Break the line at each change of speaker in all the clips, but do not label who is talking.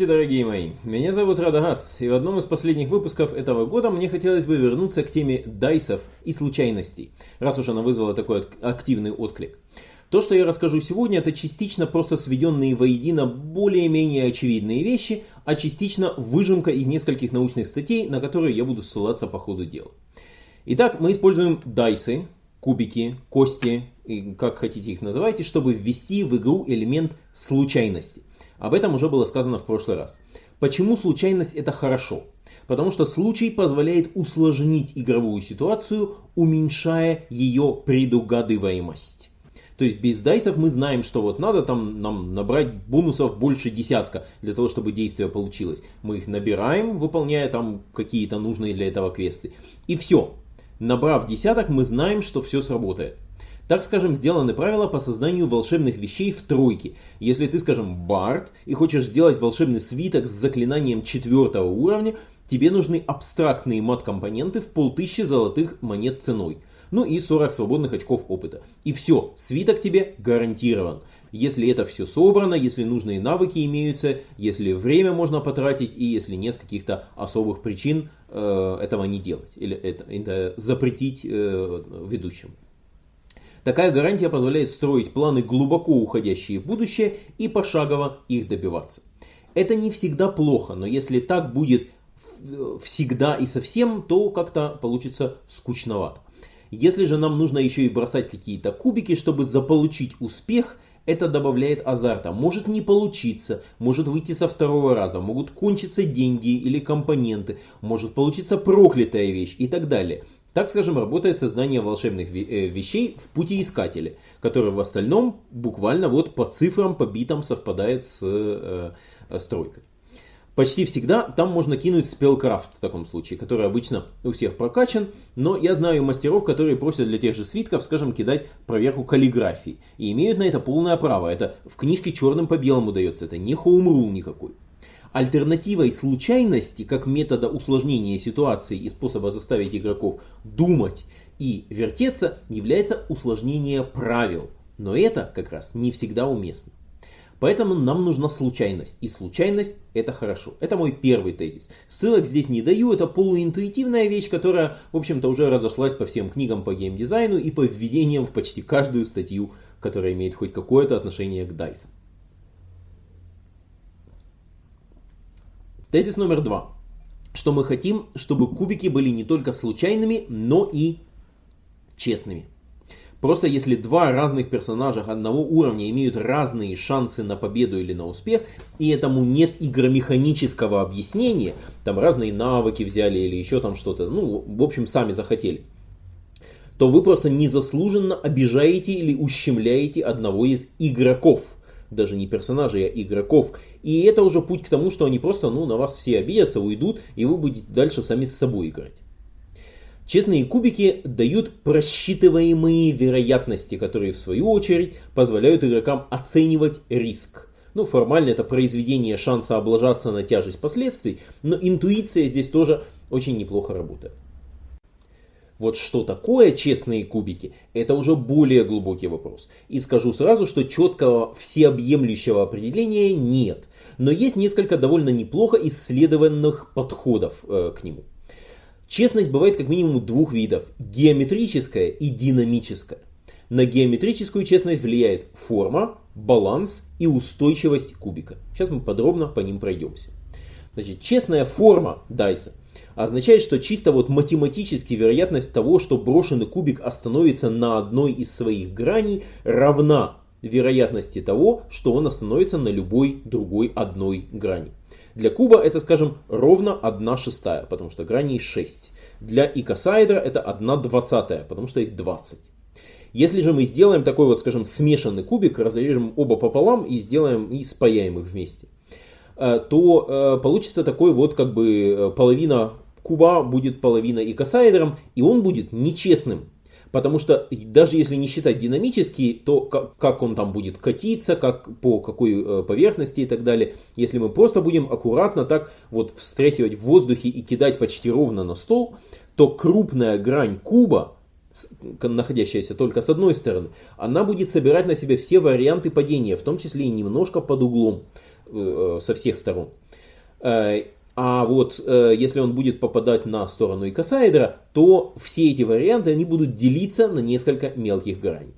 Здравствуйте, дорогие мои! Меня зовут Радагас, и в одном из последних выпусков этого года мне хотелось бы вернуться к теме дайсов и случайностей, раз уж она вызвала такой активный отклик. То, что я расскажу сегодня, это частично просто сведенные воедино более-менее очевидные вещи, а частично выжимка из нескольких научных статей, на которые я буду ссылаться по ходу дела. Итак, мы используем дайсы, кубики, кости, как хотите их называйте, чтобы ввести в игру элемент случайности. Об этом уже было сказано в прошлый раз. Почему случайность это хорошо? Потому что случай позволяет усложнить игровую ситуацию, уменьшая ее предугадываемость. То есть без дайсов мы знаем, что вот надо там нам набрать бонусов больше десятка для того, чтобы действие получилось. Мы их набираем, выполняя там какие-то нужные для этого квесты. И все. Набрав десяток, мы знаем, что все сработает. Так, скажем, сделаны правила по созданию волшебных вещей в тройке. Если ты, скажем, бард и хочешь сделать волшебный свиток с заклинанием четвертого уровня, тебе нужны абстрактные мат-компоненты в полтыщи золотых монет ценой. Ну и 40 свободных очков опыта. И все, свиток тебе гарантирован. Если это все собрано, если нужные навыки имеются, если время можно потратить и если нет каких-то особых причин э, этого не делать. Или это, это запретить э, ведущим. Такая гарантия позволяет строить планы глубоко уходящие в будущее и пошагово их добиваться. Это не всегда плохо, но если так будет всегда и совсем, то как-то получится скучновато. Если же нам нужно еще и бросать какие-то кубики, чтобы заполучить успех, это добавляет азарта. Может не получиться, может выйти со второго раза, могут кончиться деньги или компоненты, может получиться проклятая вещь и так далее. Так, скажем, работает создание волшебных э, вещей в путеискателе, который в остальном буквально вот по цифрам, по битам совпадает с э, э, стройкой. Почти всегда там можно кинуть спелкрафт в таком случае, который обычно у всех прокачан, но я знаю мастеров, которые просят для тех же свитков, скажем, кидать проверку каллиграфии. И имеют на это полное право. Это в книжке черным по белому дается, это не хоумрул никакой. Альтернативой случайности, как метода усложнения ситуации и способа заставить игроков думать и вертеться, является усложнение правил. Но это как раз не всегда уместно. Поэтому нам нужна случайность. И случайность это хорошо. Это мой первый тезис. Ссылок здесь не даю. Это полуинтуитивная вещь, которая, в общем-то, уже разошлась по всем книгам по геймдизайну и по введениям в почти каждую статью, которая имеет хоть какое-то отношение к DICE. Тезис номер два. Что мы хотим, чтобы кубики были не только случайными, но и честными. Просто если два разных персонажа одного уровня имеют разные шансы на победу или на успех, и этому нет игромеханического объяснения, там разные навыки взяли или еще там что-то, ну, в общем, сами захотели, то вы просто незаслуженно обижаете или ущемляете одного из игроков – даже не персонажей, а игроков. И это уже путь к тому, что они просто ну, на вас все обидятся, уйдут, и вы будете дальше сами с собой играть. Честные кубики дают просчитываемые вероятности, которые в свою очередь позволяют игрокам оценивать риск. Ну, формально это произведение шанса облажаться на тяжесть последствий, но интуиция здесь тоже очень неплохо работает. Вот что такое честные кубики, это уже более глубокий вопрос. И скажу сразу, что четкого всеобъемлющего определения нет. Но есть несколько довольно неплохо исследованных подходов э, к нему. Честность бывает как минимум двух видов. Геометрическая и динамическая. На геометрическую честность влияет форма, баланс и устойчивость кубика. Сейчас мы подробно по ним пройдемся. Значит, честная форма дайса означает, что чисто вот математически вероятность того, что брошенный кубик остановится на одной из своих граней, равна вероятности того, что он остановится на любой другой одной грани. Для куба это, скажем, ровно 1 шестая, потому что граней 6. Для икосаэдра это 1 двадцатая, потому что их 20. Если же мы сделаем такой вот, скажем, смешанный кубик, разрежем оба пополам и сделаем и спаяем их вместе, то э, получится такой вот как бы э, половина куба будет половина икосаэдром, и он будет нечестным. Потому что даже если не считать динамический, то как, как он там будет катиться, как, по какой э, поверхности и так далее. Если мы просто будем аккуратно так вот встряхивать в воздухе и кидать почти ровно на стол, то крупная грань куба, находящаяся только с одной стороны, она будет собирать на себе все варианты падения, в том числе и немножко под углом э, со всех сторон. Э, а вот э, если он будет попадать на сторону икосаэдра, то все эти варианты они будут делиться на несколько мелких граней.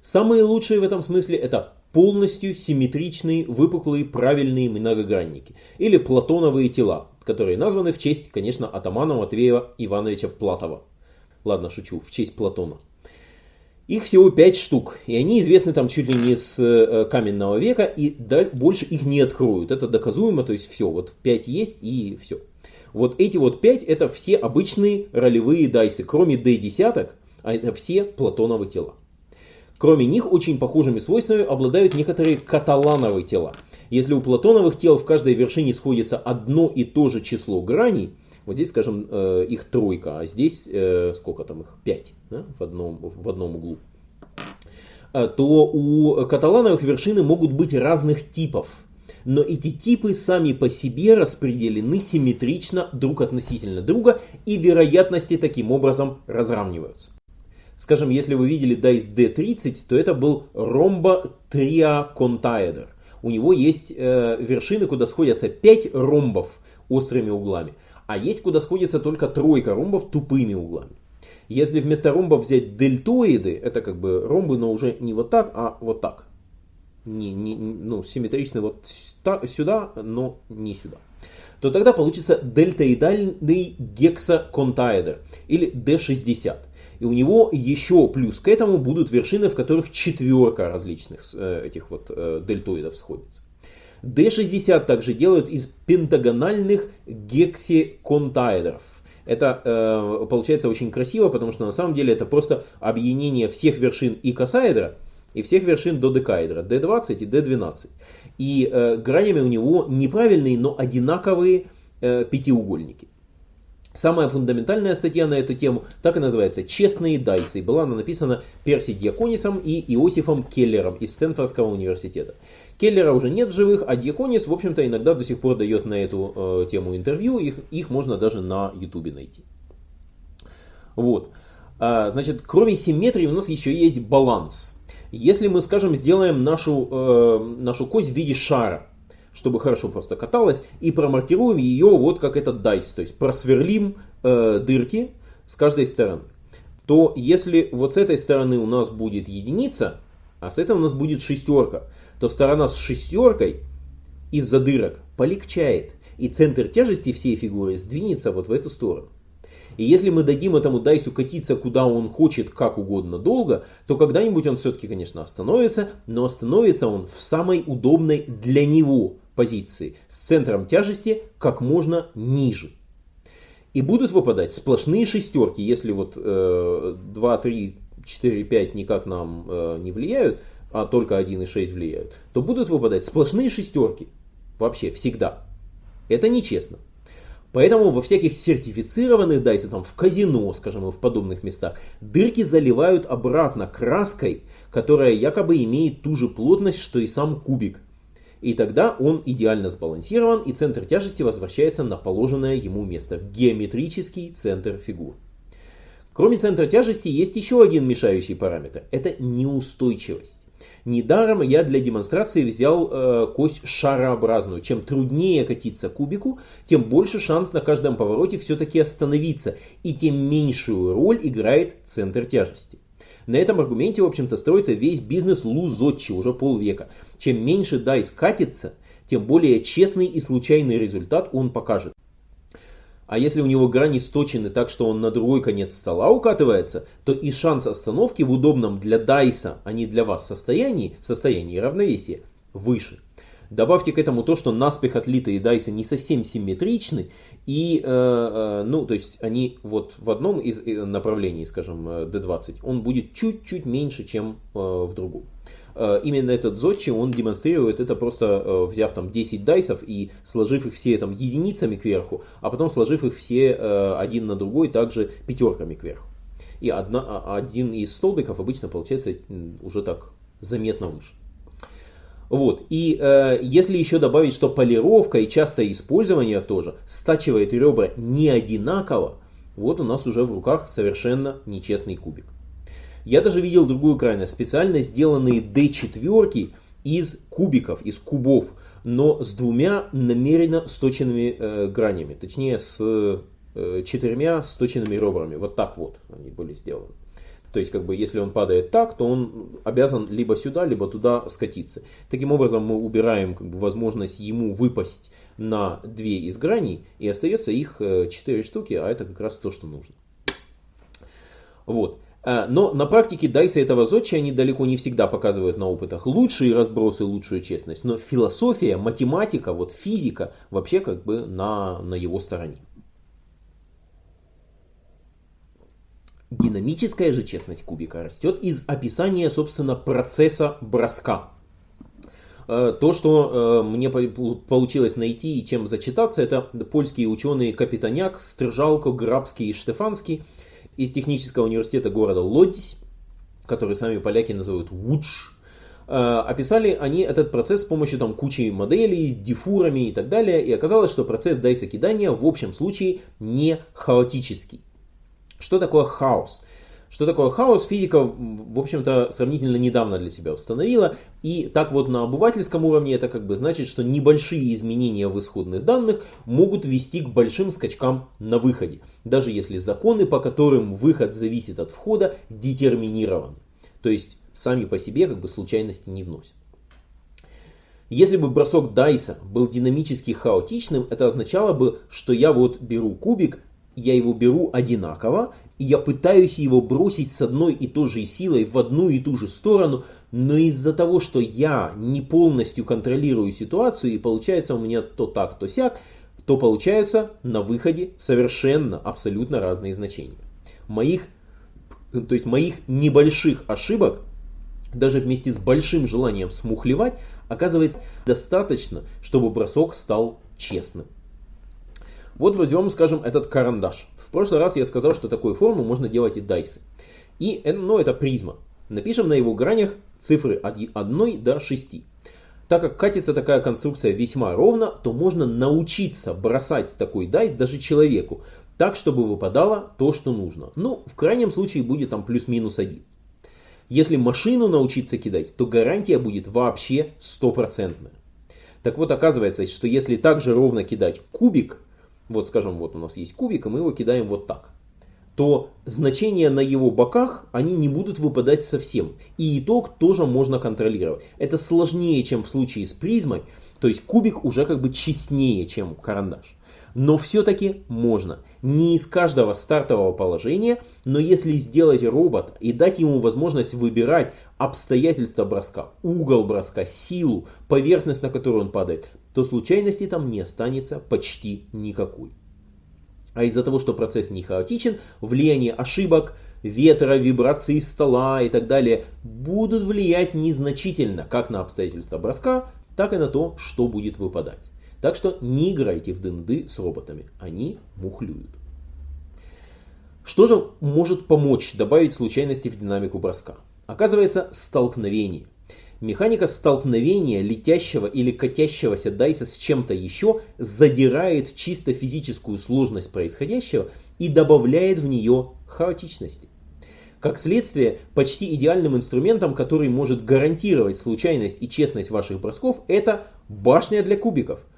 Самые лучшие в этом смысле это полностью симметричные, выпуклые, правильные многогранники. Или платоновые тела, которые названы в честь, конечно, атамана Матвеева Ивановича Платова. Ладно, шучу, в честь Платона. Их всего 5 штук, и они известны там чуть ли не с э, каменного века, и больше их не откроют. Это доказуемо, то есть все, вот 5 есть и все. Вот эти вот 5 это все обычные ролевые дайсы, кроме D10, а это все платоновые тела. Кроме них, очень похожими свойствами обладают некоторые каталановые тела. Если у платоновых тел в каждой вершине сходится одно и то же число граней, вот здесь, скажем, э, их тройка, а здесь э, сколько там их? Пять да, в, одном, в одном углу. Э, то у каталановых вершины могут быть разных типов. Но эти типы сами по себе распределены симметрично друг относительно друга и вероятности таким образом разравниваются. Скажем, если вы видели Dice D30, то это был ромбо триаконтаэдр. У него есть э, вершины, куда сходятся 5 ромбов острыми углами а есть куда сходится только тройка ромбов тупыми углами. Если вместо ромбов взять дельтоиды, это как бы ромбы, но уже не вот так, а вот так. Не, не, ну, симметричны вот сюда, но не сюда. То тогда получится дельтоидальный гексаконтаэдр или D60. И у него еще плюс к этому будут вершины, в которых четверка различных э, этих вот э, дельтоидов сходится. D60 также делают из пентагональных гексиконтаэдров. Это э, получается очень красиво, потому что на самом деле это просто объединение всех вершин икосаэдра и всех вершин додекаэдра, D20 и D12. И э, гранями у него неправильные, но одинаковые э, пятиугольники. Самая фундаментальная статья на эту тему так и называется «Честные дайсы». Была она написана Перси Дьяконисом и Иосифом Келлером из Стэнфордского университета. Келлера уже нет в живых, а Дьяконис, в общем-то, иногда до сих пор дает на эту э, тему интервью. Их, их можно даже на ютубе найти. Вот. А, значит, кроме симметрии у нас еще есть баланс. Если мы, скажем, сделаем нашу, э, нашу кость в виде шара, чтобы хорошо просто каталась, и промаркируем ее вот как этот дайс, то есть просверлим э, дырки с каждой стороны, то если вот с этой стороны у нас будет единица, а с этой у нас будет шестерка, то сторона с шестеркой из-за дырок полегчает, и центр тяжести всей фигуры сдвинется вот в эту сторону. И если мы дадим этому дайсу катиться куда он хочет, как угодно долго, то когда-нибудь он все-таки, конечно, остановится, но остановится он в самой удобной для него позиции, с центром тяжести как можно ниже. И будут выпадать сплошные шестерки, если вот э, 2, 3, 4, 5 никак нам э, не влияют, а только 1 и 6 влияют, то будут выпадать сплошные шестерки. Вообще, всегда. Это нечестно. Поэтому во всяких сертифицированных дайсе, там в казино, скажем, в подобных местах, дырки заливают обратно краской, которая якобы имеет ту же плотность, что и сам кубик. И тогда он идеально сбалансирован, и центр тяжести возвращается на положенное ему место, в геометрический центр фигур. Кроме центра тяжести есть еще один мешающий параметр. Это неустойчивость. Недаром я для демонстрации взял э, кость шарообразную. Чем труднее катиться кубику, тем больше шанс на каждом повороте все-таки остановиться, и тем меньшую роль играет центр тяжести. На этом аргументе, в общем-то, строится весь бизнес Лузотчи уже полвека. Чем меньше дайс катится, тем более честный и случайный результат он покажет. А если у него грани сточены так, что он на другой конец стола укатывается, то и шанс остановки в удобном для дайса, а не для вас состоянии, состоянии равновесия, выше. Добавьте к этому то, что наспех отлитые дайсы не совсем симметричны, и, э, э, ну, то есть они вот в одном из э, направлений, скажем, D20, он будет чуть-чуть меньше, чем в другом. Именно этот Зодчи, он демонстрирует это просто взяв там 10 дайсов и сложив их все там единицами кверху, а потом сложив их все один на другой также пятерками кверху. И одна, а, один из столбиков обычно получается уже так заметно выше. Вот. И э, если еще добавить, что полировка и частое использование тоже стачивает ребра не одинаково, вот у нас уже в руках совершенно нечестный кубик. Я даже видел другую крайность. Специально сделанные D4 из кубиков, из кубов, но с двумя намеренно сточенными э, гранями, точнее с э, четырьмя сточенными ребрами. Вот так вот они были сделаны. То есть, как бы, если он падает так, то он обязан либо сюда, либо туда скатиться. Таким образом, мы убираем как бы, возможность ему выпасть на две из граней, и остается их э, четыре штуки, а это как раз то, что нужно. Вот. Э, но на практике дайсы этого зодчи, они далеко не всегда показывают на опытах лучшие разбросы, лучшую честность. Но философия, математика, вот физика вообще как бы на, на его стороне. Динамическая же честность кубика растет из описания, собственно, процесса броска. Э, то, что э, мне получилось найти и чем зачитаться, это польские ученые Капитаняк, Стржалко, Грабский и Штефанский из технического университета города Лодзь, который сами поляки называют Вудж. Э, описали они этот процесс с помощью там, кучи моделей, дифурами и так далее, и оказалось, что процесс дайса кидания в общем случае не хаотический. Что такое хаос? Что такое хаос, физика, в общем-то, сравнительно недавно для себя установила. И так вот на обывательском уровне это как бы значит, что небольшие изменения в исходных данных могут вести к большим скачкам на выходе. Даже если законы, по которым выход зависит от входа, детерминированы. То есть сами по себе как бы случайности не вносят. Если бы бросок Дайса был динамически хаотичным, это означало бы, что я вот беру кубик, я его беру одинаково, и я пытаюсь его бросить с одной и той же силой в одну и ту же сторону, но из-за того, что я не полностью контролирую ситуацию, и получается у меня то так, то сяк, то получаются на выходе совершенно, абсолютно разные значения. Моих, то есть моих небольших ошибок, даже вместе с большим желанием смухлевать, оказывается достаточно, чтобы бросок стал честным. Вот возьмем, скажем, этот карандаш. В прошлый раз я сказал, что такую форму можно делать и дайсы. И, ну, это призма. Напишем на его гранях цифры от 1 до 6. Так как катится такая конструкция весьма ровно, то можно научиться бросать такой дайс даже человеку, так, чтобы выпадало то, что нужно. Ну, в крайнем случае будет там плюс-минус 1. Если машину научиться кидать, то гарантия будет вообще стопроцентная. Так вот, оказывается, что если также ровно кидать кубик, вот скажем, вот у нас есть кубик, и мы его кидаем вот так, то значения на его боках, они не будут выпадать совсем. И итог тоже можно контролировать. Это сложнее, чем в случае с призмой, то есть кубик уже как бы честнее, чем карандаш. Но все-таки можно. Не из каждого стартового положения, но если сделать робот и дать ему возможность выбирать обстоятельства броска, угол броска, силу, поверхность, на которую он падает, то случайности там не останется почти никакой. А из-за того, что процесс не хаотичен, влияние ошибок, ветра, вибрации стола и так далее будут влиять незначительно как на обстоятельства броска, так и на то, что будет выпадать. Так что не играйте в ДНД с роботами, они мухлюют. Что же может помочь добавить случайности в динамику броска? Оказывается, столкновение. Механика столкновения летящего или катящегося дайса с чем-то еще задирает чисто физическую сложность происходящего и добавляет в нее хаотичности. Как следствие, почти идеальным инструментом, который может гарантировать случайность и честность ваших бросков, это башня для кубиков –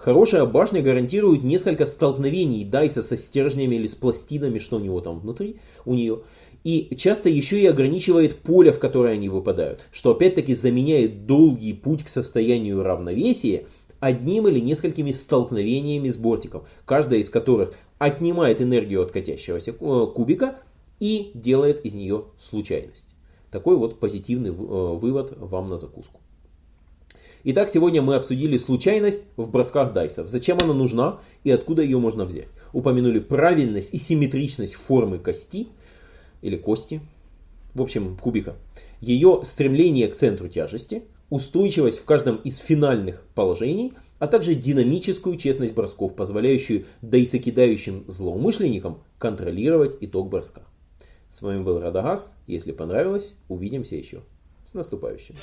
Хорошая башня гарантирует несколько столкновений Дайса со стержнями или с пластинами, что у него там внутри, у нее. И часто еще и ограничивает поле, в которое они выпадают, что опять-таки заменяет долгий путь к состоянию равновесия одним или несколькими столкновениями с бортиком, каждая из которых отнимает энергию от катящегося э, кубика и делает из нее случайность. Такой вот позитивный э, вывод вам на закуску. Итак, сегодня мы обсудили случайность в бросках дайсов. Зачем она нужна и откуда ее можно взять. Упомянули правильность и симметричность формы кости или кости, в общем кубика. Ее стремление к центру тяжести, устойчивость в каждом из финальных положений, а также динамическую честность бросков, позволяющую дайсокидающим злоумышленникам контролировать итог броска. С вами был Радагас. Если понравилось, увидимся еще. С наступающим.